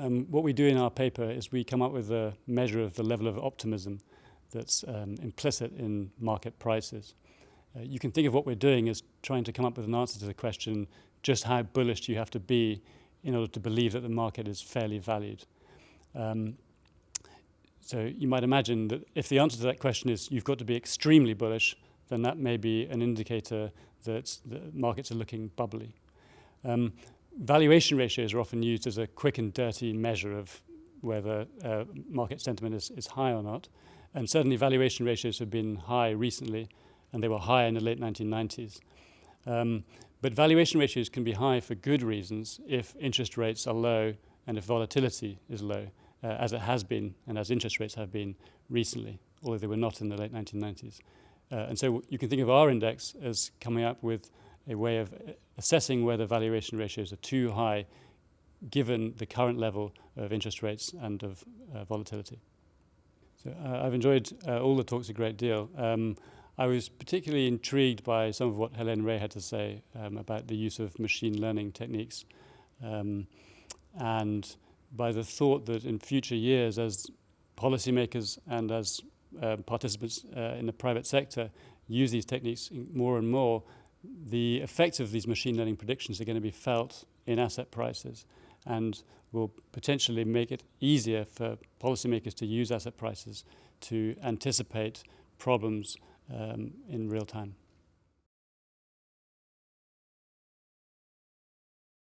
um, what we do in our paper is we come up with a measure of the level of optimism that's um, implicit in market prices. Uh, you can think of what we're doing as trying to come up with an answer to the question, just how bullish do you have to be in order to believe that the market is fairly valued. Um, so you might imagine that if the answer to that question is you've got to be extremely bullish, then that may be an indicator that the markets are looking bubbly. Um, valuation ratios are often used as a quick and dirty measure of whether uh, market sentiment is, is high or not. And certainly valuation ratios have been high recently, and they were high in the late 1990s. Um, but valuation ratios can be high for good reasons if interest rates are low and if volatility is low, uh, as it has been and as interest rates have been recently, although they were not in the late 1990s. Uh, and so you can think of our index as coming up with a way of uh, assessing whether valuation ratios are too high given the current level of interest rates and of uh, volatility. So uh, I've enjoyed uh, all the talks a great deal. Um, I was particularly intrigued by some of what Hélène Rey had to say um, about the use of machine learning techniques um, and by the thought that in future years as policymakers and as uh, participants uh, in the private sector use these techniques more and more, the effects of these machine learning predictions are going to be felt in asset prices and will potentially make it easier for policymakers to use asset prices to anticipate problems um, in real time.